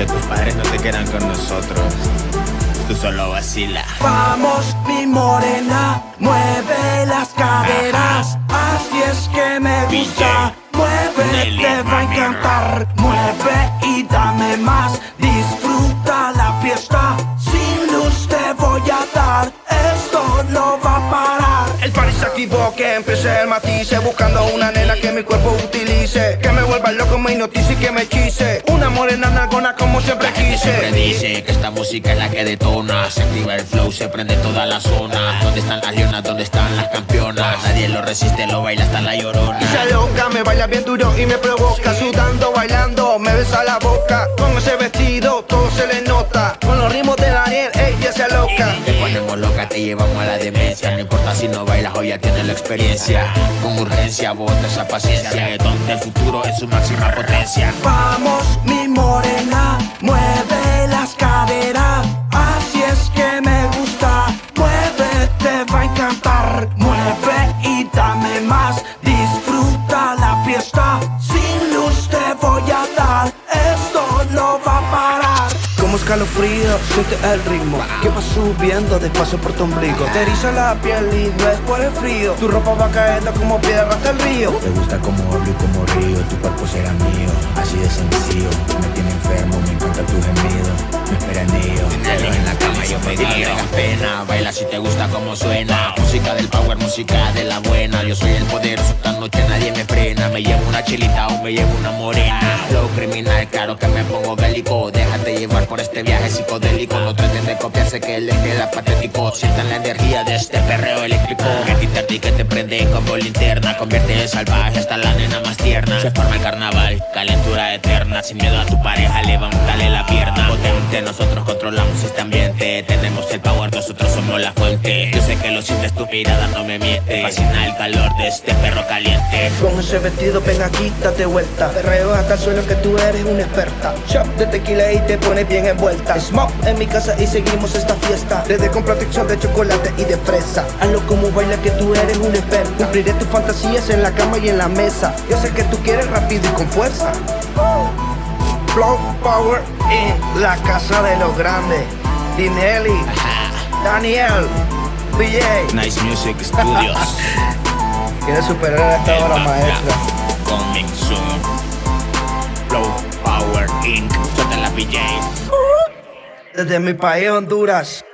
Que tus padres no te quedan con nosotros. Tú solo vacila. Vamos, mi morena, mueve las caderas. Así es que me gusta. Mueve, te va a encantar. Mueve y dame más. Disfruta la fiesta. Sin luz te voy a dar. Esto no va a parar. El party se equivoque, empiece el matice Buscando una nena que mi cuerpo utilice Que me vuelva loco, me hipnotice y que me hechice Una morena nalgona como siempre quise. Siempre dice que esta música es la que detona. Se activa el flow, se prende toda la zona. ¿Dónde están las leonas? ¿Dónde están las campeonas? Nadie lo resiste, lo baila hasta la llorona. Y se loca, me baila bien duro y me provoca. Sudando, bailando, me besa la boca. Con ese vestido, todo se le nota. Con los ritmos de Daniel, ella se loca Te ponemos loca, te llevamos a la demencia. No importa si no bailas o ya tienes la experiencia. Con urgencia, bota esa paciencia. Donde el futuro es su máxima potencia. Vamos, Como escalofrío, siente el ritmo Que va subiendo despacio por tu ombligo. Te eriza la piel y no es por el frío. Tu ropa va cayendo como piedra hasta el río. Te gusta como hablo y como río, tu cuerpo será mío, así de sencillo. Me tiene enfermo, me encanta en la cama yo me guío tengas pena, baila si te gusta como suena. Música del power, música de la buena. Yo soy el poderoso, esta noche nadie me frena. Me llevo una chilita o me llevo una morena. Flow criminal, claro que me pongo bélico. Déjate llevar por este viaje psicodélico. No traten de copiarse que les queda patético. Sientan la energía de este perreo eléctrico. Que ti que te prende como linterna. Convierte en salvaje hasta la nena más tierna. Se forma el carnaval, calentura eterna. Sin miedo a tu pareja, levántale la pierna nosotros controlamos este ambiente. Tenemos el power, nosotros somos la fuente. Yo sé que lo sientes, tu mirada no me miente. Fascina el calor de este perro caliente. Con ese vestido, ven aquí, date vuelta Perreo hasta el suelo que tú eres una experta. Shop de tequila y te pones bien envuelta. Smoke en mi casa y seguimos esta fiesta. Desde con protección de chocolate y de fresa. Hazlo como baila que tú eres una experta. Cumpliré tus fantasías en la cama y en la mesa. Yo sé que tú quieres rápido y con fuerza Flow Power en la casa de los grandes. Dinelli, Daniel, BJ Nice Music Studios. Quiere superar a esta obra maestra Coming soon Flow Power Inc. Suelta la PJ Desde mi país Honduras